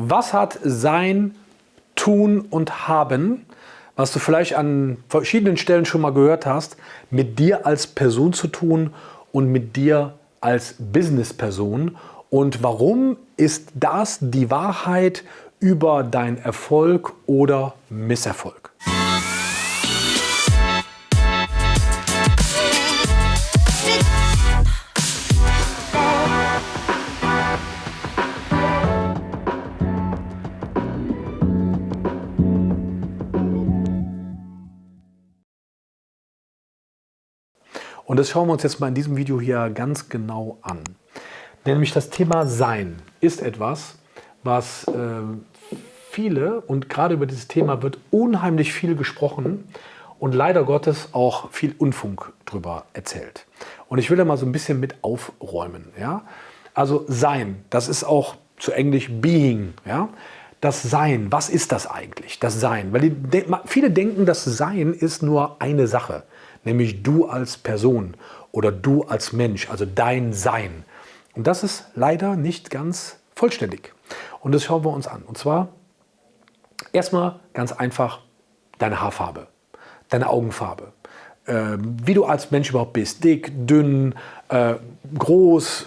Was hat Sein, Tun und Haben, was du vielleicht an verschiedenen Stellen schon mal gehört hast, mit dir als Person zu tun und mit dir als Businessperson? Und warum ist das die Wahrheit über deinen Erfolg oder Misserfolg? Und das schauen wir uns jetzt mal in diesem Video hier ganz genau an. Nämlich das Thema Sein ist etwas, was äh, viele und gerade über dieses Thema wird unheimlich viel gesprochen und leider Gottes auch viel Unfunk drüber erzählt. Und ich will da mal so ein bisschen mit aufräumen. Ja? Also Sein, das ist auch zu Englisch Being. Ja? Das Sein, was ist das eigentlich? Das Sein. Weil die, viele denken, das Sein ist nur eine Sache nämlich du als Person oder du als Mensch, also dein Sein. Und das ist leider nicht ganz vollständig. Und das schauen wir uns an. Und zwar erstmal ganz einfach deine Haarfarbe, deine Augenfarbe, äh, wie du als Mensch überhaupt bist, dick, dünn, äh, groß,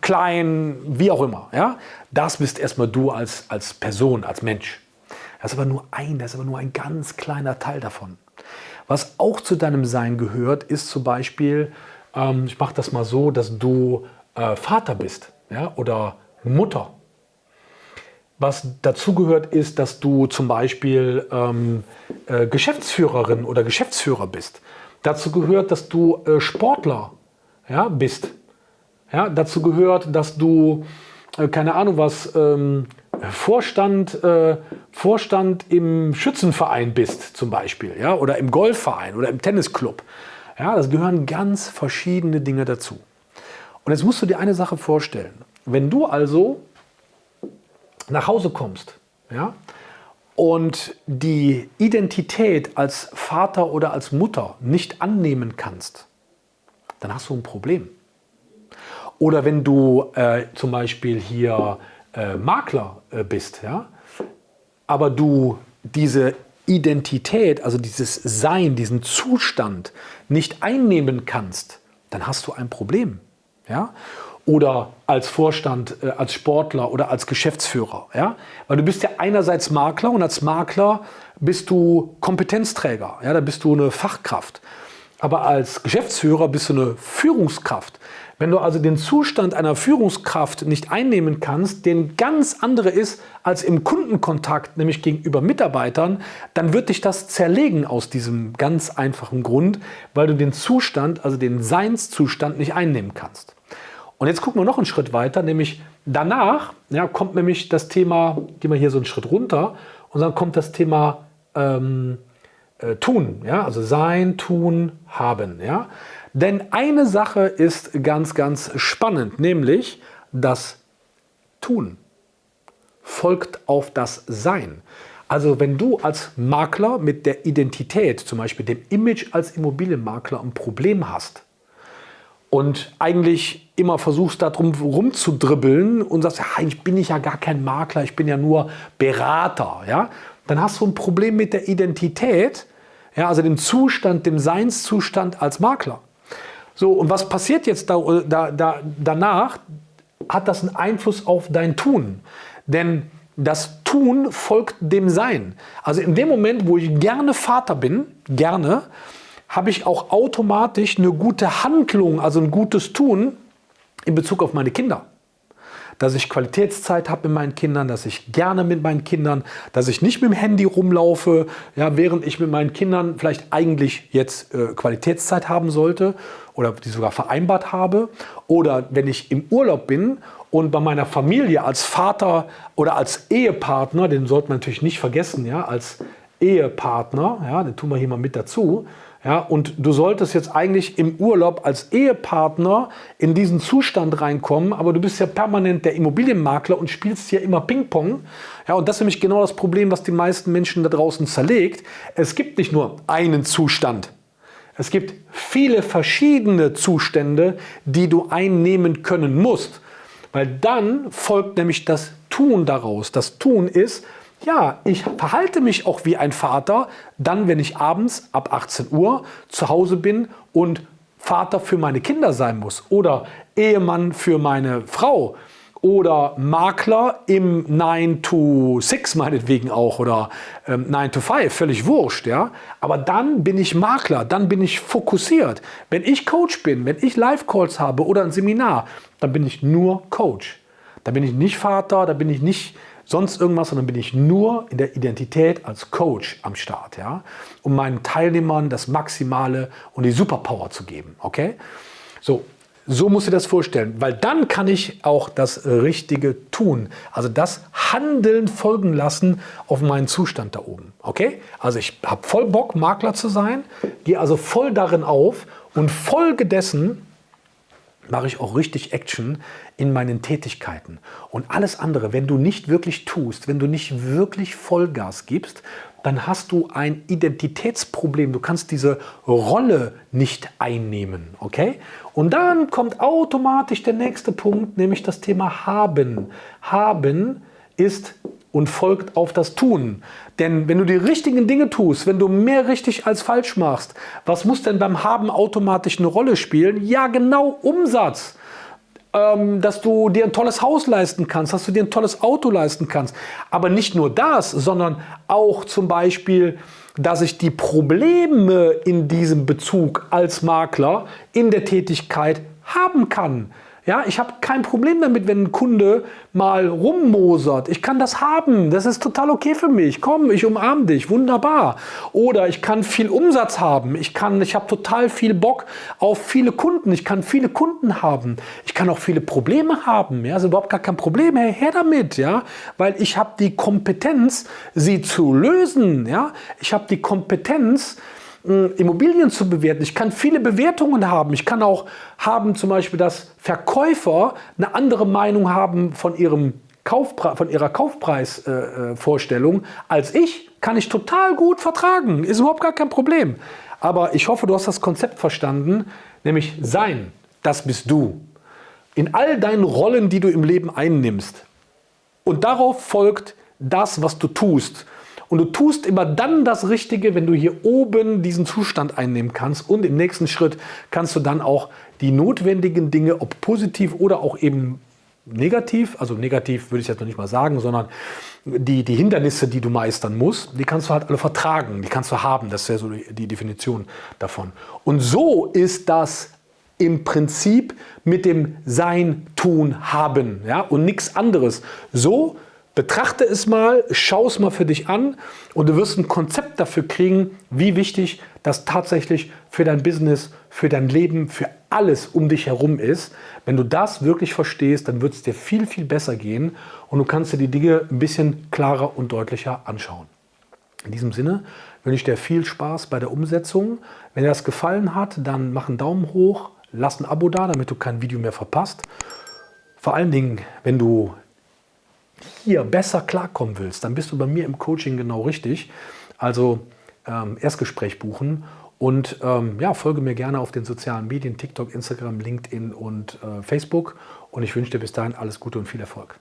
klein, wie auch immer. Ja? Das bist erstmal du als, als Person, als Mensch. Das ist aber nur ein, das ist aber nur ein ganz kleiner Teil davon. Was auch zu deinem Sein gehört, ist zum Beispiel, ähm, ich mache das mal so, dass du äh, Vater bist ja, oder Mutter. Was dazu gehört, ist, dass du zum Beispiel ähm, äh, Geschäftsführerin oder Geschäftsführer bist. Dazu gehört, dass du äh, Sportler ja, bist. Ja, dazu gehört, dass du, äh, keine Ahnung was, ähm, Vorstand, äh, Vorstand im Schützenverein bist zum Beispiel ja, oder im Golfverein oder im Tennisclub. Ja, das gehören ganz verschiedene Dinge dazu. Und jetzt musst du dir eine Sache vorstellen. Wenn du also nach Hause kommst ja, und die Identität als Vater oder als Mutter nicht annehmen kannst, dann hast du ein Problem. Oder wenn du äh, zum Beispiel hier äh, Makler äh, bist, ja, aber du diese Identität, also dieses Sein, diesen Zustand nicht einnehmen kannst, dann hast du ein Problem. Ja? Oder als Vorstand, äh, als Sportler oder als Geschäftsführer. Ja? Weil du bist ja einerseits Makler und als Makler bist du Kompetenzträger, ja? da bist du eine Fachkraft. Aber als Geschäftsführer bist du eine Führungskraft. Wenn du also den Zustand einer Führungskraft nicht einnehmen kannst, den ganz andere ist als im Kundenkontakt, nämlich gegenüber Mitarbeitern, dann wird dich das zerlegen aus diesem ganz einfachen Grund, weil du den Zustand, also den Seinszustand nicht einnehmen kannst. Und jetzt gucken wir noch einen Schritt weiter, nämlich danach ja, kommt nämlich das Thema, gehen wir hier so einen Schritt runter, und dann kommt das Thema ähm, äh, Tun, ja, also Sein, Tun, Haben. Ja. Denn eine Sache ist ganz, ganz spannend, nämlich das Tun folgt auf das Sein. Also wenn du als Makler mit der Identität, zum Beispiel dem Image als Immobilienmakler ein Problem hast und eigentlich immer versuchst darum rumzudribbeln und sagst, ja, eigentlich bin ich ja gar kein Makler, ich bin ja nur Berater, ja, dann hast du ein Problem mit der Identität, ja, also dem Zustand, dem Seinszustand als Makler. So, und was passiert jetzt da, da, da, danach? Hat das einen Einfluss auf dein Tun? Denn das Tun folgt dem Sein. Also in dem Moment, wo ich gerne Vater bin, gerne, habe ich auch automatisch eine gute Handlung, also ein gutes Tun in Bezug auf meine Kinder dass ich Qualitätszeit habe mit meinen Kindern, dass ich gerne mit meinen Kindern, dass ich nicht mit dem Handy rumlaufe, ja, während ich mit meinen Kindern vielleicht eigentlich jetzt äh, Qualitätszeit haben sollte oder die sogar vereinbart habe. Oder wenn ich im Urlaub bin und bei meiner Familie als Vater oder als Ehepartner, den sollte man natürlich nicht vergessen, ja, als Ehepartner, ja, den tun wir hier mal mit dazu, ja, und du solltest jetzt eigentlich im Urlaub als Ehepartner in diesen Zustand reinkommen, aber du bist ja permanent der Immobilienmakler und spielst ja immer Ping-Pong. Ja, und das ist nämlich genau das Problem, was die meisten Menschen da draußen zerlegt. Es gibt nicht nur einen Zustand. Es gibt viele verschiedene Zustände, die du einnehmen können musst. Weil dann folgt nämlich das Tun daraus. Das Tun ist, ja, ich verhalte mich auch wie ein Vater, dann, wenn ich abends ab 18 Uhr zu Hause bin und Vater für meine Kinder sein muss oder Ehemann für meine Frau oder Makler im 9 to 6 meinetwegen auch oder ähm, 9 to 5, völlig wurscht. Ja? Aber dann bin ich Makler, dann bin ich fokussiert. Wenn ich Coach bin, wenn ich Live-Calls habe oder ein Seminar, dann bin ich nur Coach. Da bin ich nicht Vater, da bin ich nicht sonst irgendwas, sondern bin ich nur in der Identität als Coach am Start, ja, um meinen Teilnehmern das Maximale und die Superpower zu geben, okay? So, so musst du dir das vorstellen, weil dann kann ich auch das Richtige tun. Also das Handeln folgen lassen auf meinen Zustand da oben. Okay? Also ich habe voll Bock, Makler zu sein, gehe also voll darin auf und folge dessen mache ich auch richtig Action in meinen Tätigkeiten. Und alles andere, wenn du nicht wirklich tust, wenn du nicht wirklich Vollgas gibst, dann hast du ein Identitätsproblem. Du kannst diese Rolle nicht einnehmen. Okay? Und dann kommt automatisch der nächste Punkt, nämlich das Thema Haben. Haben ist und folgt auf das Tun. Denn wenn du die richtigen Dinge tust, wenn du mehr richtig als falsch machst, was muss denn beim Haben automatisch eine Rolle spielen? Ja, genau Umsatz ähm, dass du dir ein tolles Haus leisten kannst, dass du dir ein tolles Auto leisten kannst. Aber nicht nur das, sondern auch zum Beispiel, dass ich die Probleme in diesem Bezug als Makler in der Tätigkeit haben kann. Ja, ich habe kein Problem damit, wenn ein Kunde mal rummosert. Ich kann das haben. Das ist total okay für mich. Komm, ich umarme dich. Wunderbar. Oder ich kann viel Umsatz haben. Ich, kann, ich habe total viel Bock auf viele Kunden. Ich kann viele Kunden haben. Ich kann auch viele Probleme haben. Ja, ist überhaupt gar kein Problem. Hey, her damit. Ja, weil ich habe die Kompetenz, sie zu lösen. Ja, ich habe die Kompetenz, Immobilien zu bewerten. Ich kann viele Bewertungen haben. Ich kann auch haben zum Beispiel, dass Verkäufer eine andere Meinung haben von, ihrem Kaufpre von ihrer Kaufpreisvorstellung äh, als ich. Kann ich total gut vertragen. Ist überhaupt gar kein Problem. Aber ich hoffe, du hast das Konzept verstanden, nämlich Sein, das bist du. In all deinen Rollen, die du im Leben einnimmst. Und darauf folgt das, was du tust. Und du tust immer dann das Richtige, wenn du hier oben diesen Zustand einnehmen kannst. Und im nächsten Schritt kannst du dann auch die notwendigen Dinge, ob positiv oder auch eben negativ, also negativ würde ich jetzt noch nicht mal sagen, sondern die, die Hindernisse, die du meistern musst, die kannst du halt alle vertragen, die kannst du haben. Das ja so die Definition davon. Und so ist das im Prinzip mit dem Sein, Tun, Haben ja, und nichts anderes. So Betrachte es mal, schau es mal für dich an und du wirst ein Konzept dafür kriegen, wie wichtig das tatsächlich für dein Business, für dein Leben, für alles um dich herum ist. Wenn du das wirklich verstehst, dann wird es dir viel, viel besser gehen und du kannst dir die Dinge ein bisschen klarer und deutlicher anschauen. In diesem Sinne wünsche ich dir viel Spaß bei der Umsetzung. Wenn dir das gefallen hat, dann mach einen Daumen hoch, lass ein Abo da, damit du kein Video mehr verpasst. Vor allen Dingen, wenn du hier besser klarkommen willst, dann bist du bei mir im Coaching genau richtig. Also ähm, Erstgespräch buchen und ähm, ja, folge mir gerne auf den sozialen Medien, TikTok, Instagram, LinkedIn und äh, Facebook. Und ich wünsche dir bis dahin alles Gute und viel Erfolg.